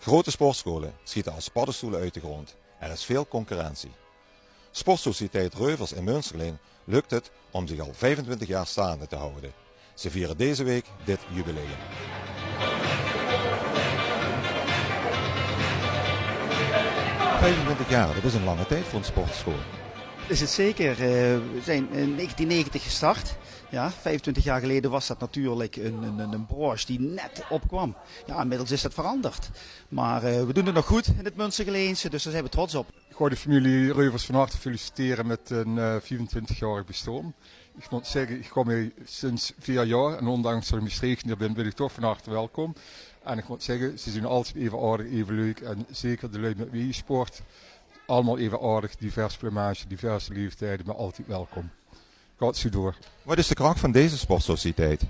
Grote sportscholen schieten als paddenstoelen uit de grond. Er is veel concurrentie. Sportsociëteit Reuvers in Münsterleen lukt het om zich al 25 jaar staande te houden. Ze vieren deze week dit jubileum. ...25 jaar, dat is een lange tijd voor een sportschool. Is het zeker. Eh, we zijn in 1990 gestart. Ja, 25 jaar geleden was dat natuurlijk een, een, een branche die net opkwam. Ja, inmiddels is dat veranderd. Maar uh, we doen het nog goed in het Münstergeleense, dus daar zijn we trots op. Ik wou de familie Reuvers van harte feliciteren met een uh, 24-jarig bestaan. Ik moet zeggen, ik kom hier sinds vier jaar en ondanks dat ik misstreken hier ben, ben ik toch van harte welkom. En ik moet zeggen, ze zijn altijd even aardig, even leuk en zeker de lui met wie je sport. Allemaal even aardig, divers plumage, diverse leeftijden, maar altijd welkom. Gaat zo door. Wat is de kracht van deze sportsociëteit?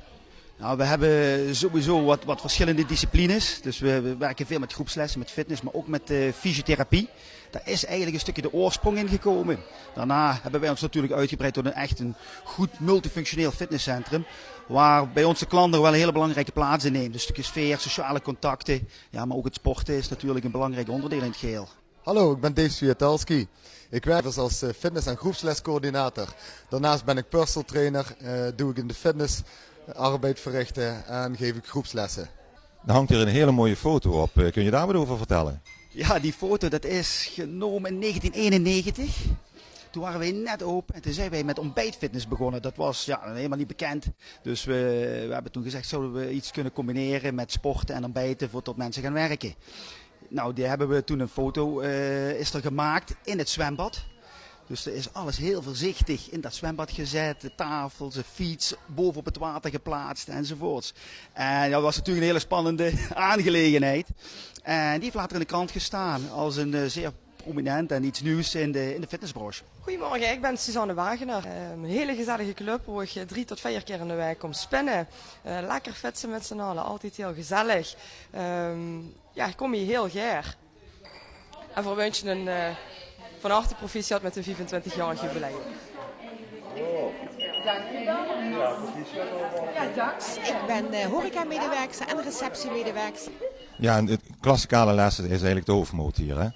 Nou, we hebben sowieso wat, wat verschillende disciplines. Dus we, we, werken veel met groepslessen, met fitness, maar ook met uh, fysiotherapie. Daar is eigenlijk een stukje de oorsprong in gekomen. Daarna hebben wij ons natuurlijk uitgebreid tot een echt een goed multifunctioneel fitnesscentrum. Waar bij onze klanten wel een hele belangrijke plaats in neemt. Dus een stukje sfeer, sociale contacten. Ja, maar ook het sporten is natuurlijk een belangrijk onderdeel in het geheel. Hallo, ik ben Dave Swiatalski. Ik werk dus als fitness- en groepslescoördinator. Daarnaast ben ik personal trainer, uh, doe ik in de fitness arbeid verrichten en geef ik groepslessen. Er hangt hier een hele mooie foto op. Kun je daar wat over vertellen? Ja, die foto dat is genomen in 1991. Toen waren wij net open en toen zijn wij met ontbijtfitness begonnen. Dat was ja, helemaal niet bekend. Dus we, we hebben toen gezegd, zouden we iets kunnen combineren met sporten en ontbijten voor tot mensen gaan werken. Nou, die hebben we toen een foto uh, is er gemaakt in het zwembad. Dus er is alles heel voorzichtig in dat zwembad gezet. De tafels, de fiets, bovenop het water geplaatst enzovoorts. En dat was natuurlijk een hele spannende aangelegenheid. En die heeft later in de krant gestaan als een uh, zeer prominent en iets nieuws in de, in de fitnessbranche. Goedemorgen, ik ben Suzanne Wagener. Een hele gezellige club waar ik drie tot vier keer in de week kom spinnen. Uh, lekker fietsen met z'n allen, altijd heel gezellig. Um, ja, ik kom hier heel graag. En voor wens je een uh, van harte proficiat met een 25-jarig jubileum. Dank u wel. Ja, dank. Ik ben uh, horeca-medewerker en receptiemedewerker. Ja, en het klassikale lessen is eigenlijk de hoofdmoot hier, hè?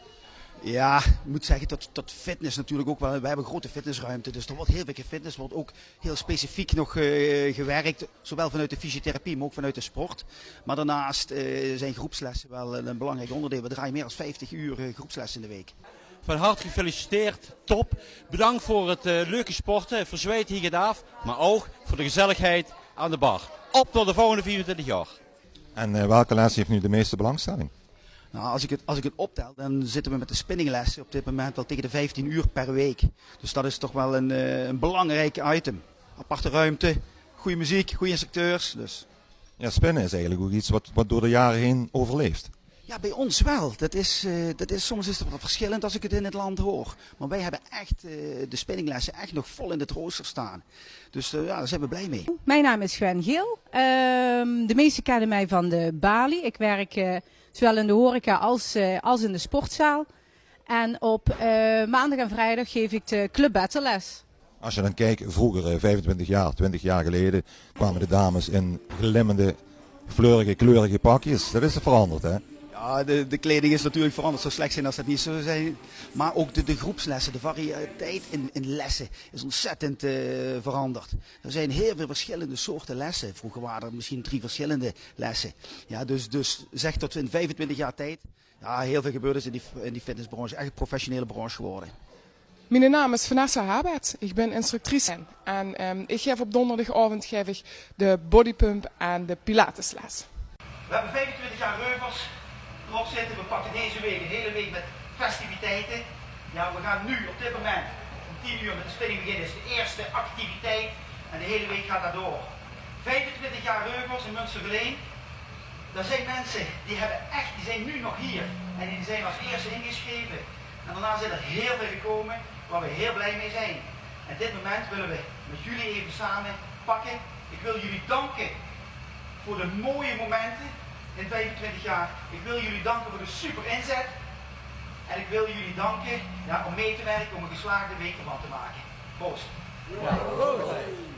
Ja, ik moet zeggen tot, tot fitness natuurlijk ook wel. We hebben een grote fitnessruimte, dus er wordt heel veel gefitness. wordt ook heel specifiek nog uh, gewerkt, zowel vanuit de fysiotherapie, maar ook vanuit de sport. Maar daarnaast uh, zijn groepslessen wel een belangrijk onderdeel. We draaien meer dan 50 uur uh, groepslessen in de week. Van harte gefeliciteerd, top. Bedankt voor het leuke sporten, voor zweet hier gedaan, maar ook voor de gezelligheid aan de bar. Op tot de volgende 24 jaar. En welke les heeft nu de meeste belangstelling? Nou, als ik, het, als ik het optel, dan zitten we met de spinninglessen op dit moment wel tegen de 15 uur per week. Dus dat is toch wel een, uh, een belangrijk item. Aparte ruimte, goede muziek, goede instructeurs. Dus. Ja, spinnen is eigenlijk ook iets wat, wat door de jaren heen overleeft. Ja, bij ons wel. Dat is, uh, dat is, soms is het wat verschillend als ik het in het land hoor. Maar wij hebben echt uh, de spinninglessen echt nog vol in het rooster staan. Dus uh, ja, daar zijn we blij mee. Mijn naam is Gwen Geel. de meesten kennen mij van de Bali. Ik werk zowel in de horeca als, als in de sportzaal. En op maandag en vrijdag geef ik de Club Battle les. Als je dan kijkt, vroeger, 25 jaar, 20 jaar geleden, kwamen de dames in glimmende, fleurige, kleurige pakjes. Dat is er veranderd, hè? Ja, de, de, kleding is natuurlijk veranderd. Zo slecht zijn als dat niet zou zijn. Maar ook de, de groepslessen, de variëteit in, in lessen is ontzettend uh, veranderd. Er zijn heel veel verschillende soorten lessen. Vroeger waren er misschien drie verschillende lessen. Ja, dus, dus zeg tot in 25 jaar tijd. Ja, heel veel gebeurd is in die, in die fitnessbranche. Echt een professionele branche geworden. Mijn naam is Vanessa Habert. Ik ben instructrice. En um, ik geef op donderdagavond geef ik de bodypump en de pilatesles. We hebben 25 jaar reuvers erop zitten. We pakken deze week een hele week met festiviteiten. Ja, we gaan nu op dit moment om 10 uur met de spinning beginnen. is de eerste activiteit en de hele week gaat dat door. 25 jaar Reuvers in Münstergeleen. Dat zijn mensen die hebben echt, die zijn nu nog hier. En die zijn als eerste ingeschreven. En daarna zijn er heel veel gekomen waar we heel blij mee zijn. En dit moment willen we met jullie even samen pakken. Ik wil jullie danken voor de mooie momenten in 25 jaar. Ik wil jullie danken voor de super inzet. En ik wil jullie danken ja, om mee te werken om een geslaagde week ervan te maken. Proost. Ja.